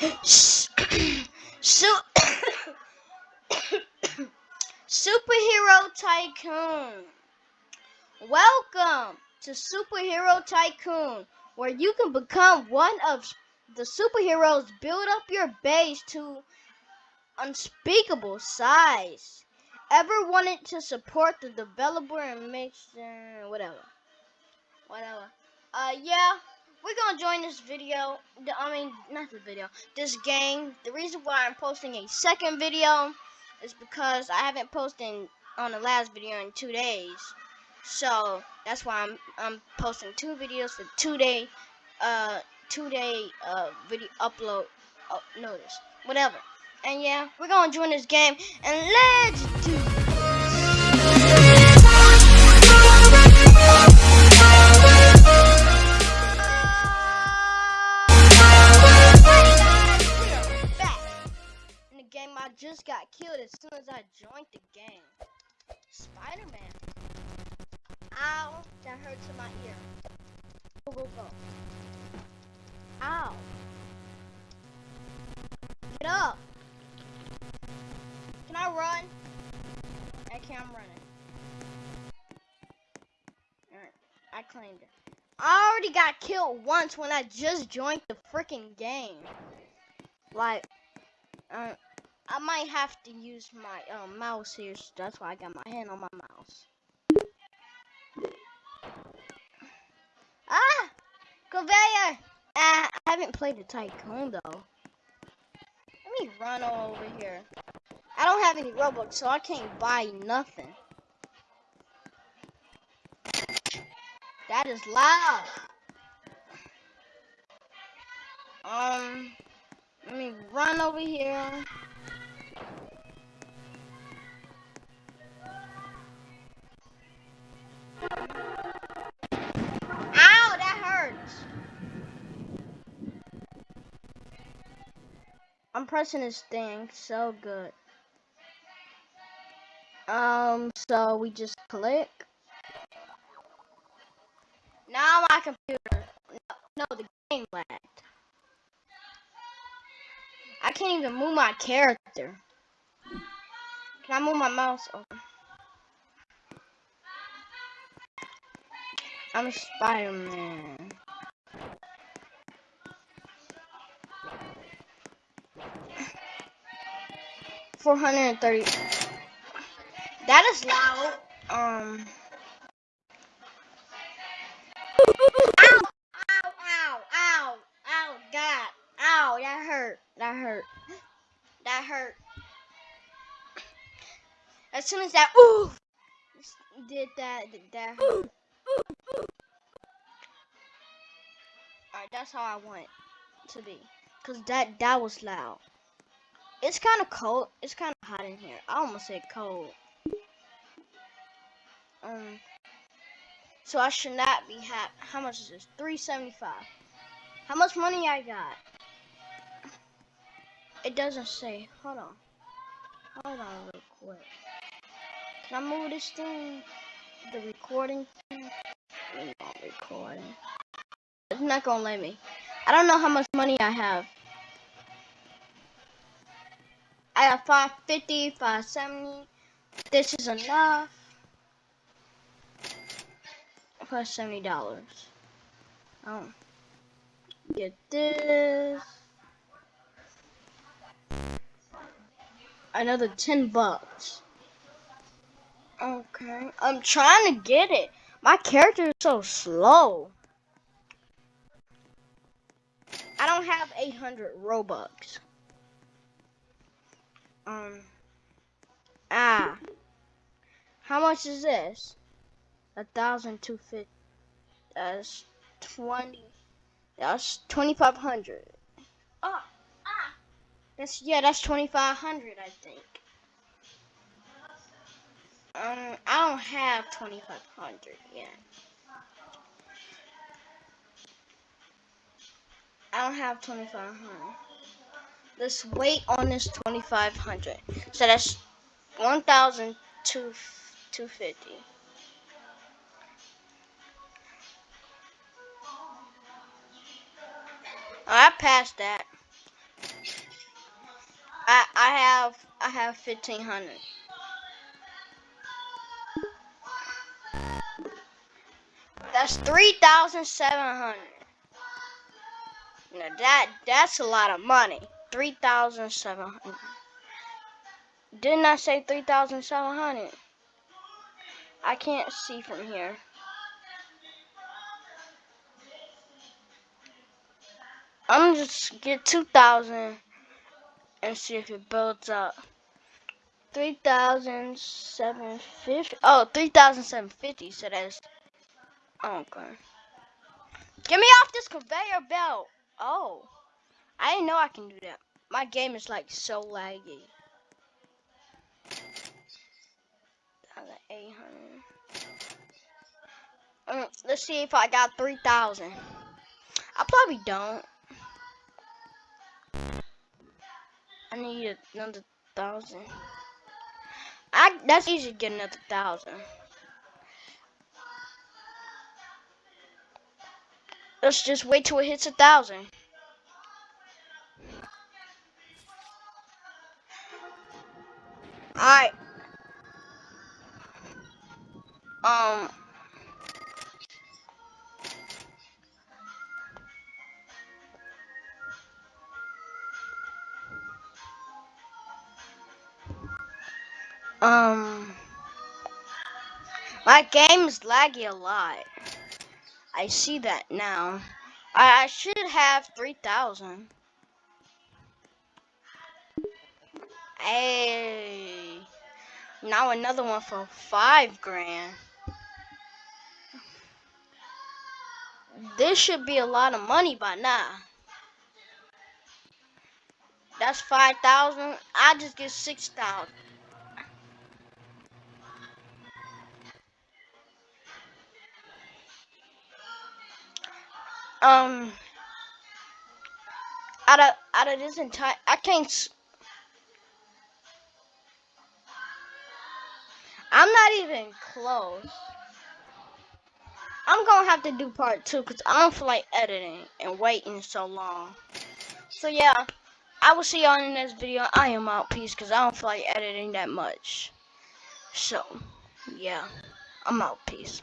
Su- Superhero Tycoon. Welcome to Superhero Tycoon, where you can become one of the superheroes, build up your base to unspeakable size. Ever wanted to support the developer and make uh, whatever, whatever. Uh, yeah, we're gonna join this video. I mean, not the video, this game. The reason why I'm posting a second video is because I haven't posted on the last video in two days. So that's why I'm I'm posting two videos for two day, uh, two day uh video upload uh, notice, whatever. And yeah, we're gonna join this game and let's do game I just got killed as soon as I joined the game. Spider-Man. Ow, that hurts in my ear. Go, go, go. Ow. Get up. Can I run? Okay, I'm running. Alright, I claimed it. I already got killed once when I just joined the freaking game. Like, uh, I might have to use my um, mouse here, so that's why I got my hand on my mouse. Ah! Conveyor! Ah, I haven't played the Tycoon, though. Let me run all over here. I don't have any Robux, so I can't buy nothing. That is loud. Um, let me run over here. I'm pressing this thing so good. Um, so we just click. Now my computer. No, the game lagged. I can't even move my character. Can I move my mouse? Oh. I'm Spider-Man. 430. That is loud. Um. Ow! Ow! Ow! Ow! Ow! God! Ow! That hurt. That hurt. That hurt. As soon as that ooh did that, that hurt. Alright, that's how I want it to be. Cause that that was loud. It's kind of cold. It's kind of hot in here. I almost said cold. Um. So I should not be happy. How much is this? 375. How much money I got? It doesn't say. Hold on. Hold on real quick. Can I move this thing? The recording thing? Not recording. It's not gonna let me. I don't know how much money I have. I have 550, 570. This is enough. Plus seventy dollars. Oh, get this. Another ten bucks. Okay, I'm trying to get it. My character is so slow. I don't have 800 Robux. Um. Ah. How much is this? A thousand two fifty. That's twenty. That's twenty five hundred. Oh. Ah. That's yeah. That's twenty five hundred. I think. Um. I don't have twenty five hundred yet. I don't have twenty five hundred. Let's wait on this 2500 so that's 1250 I passed that I I have I have fifteen hundred. That's three thousand seven hundred. Now that that's a lot of money. Three thousand seven hundred. Didn't I say three thousand seven hundred? I can't see from here. I'm just get two thousand and see if it builds up. 3,750. Oh, 3,750. So that's. Oh, okay. Get me off this conveyor belt. Oh. I didn't know I can do that. My game is like so laggy. 800. Um, let's see if I got 3,000. I probably don't. I need another thousand. I that's easy to get another thousand. Let's just wait till it hits a thousand. Alright. Um Um, my game is laggy a lot. I see that now. I, I should have 3,000. Hey, now another one for five grand. This should be a lot of money by now. That's 5,000. I just get 6,000. um out of out of this entire I can't I'm not even close. I'm gonna have to do part two because I don't feel like editing and waiting so long. So yeah, I will see y'all in the next video. I am out. Peace because I don't feel like editing that much. So, yeah, I'm out. Peace.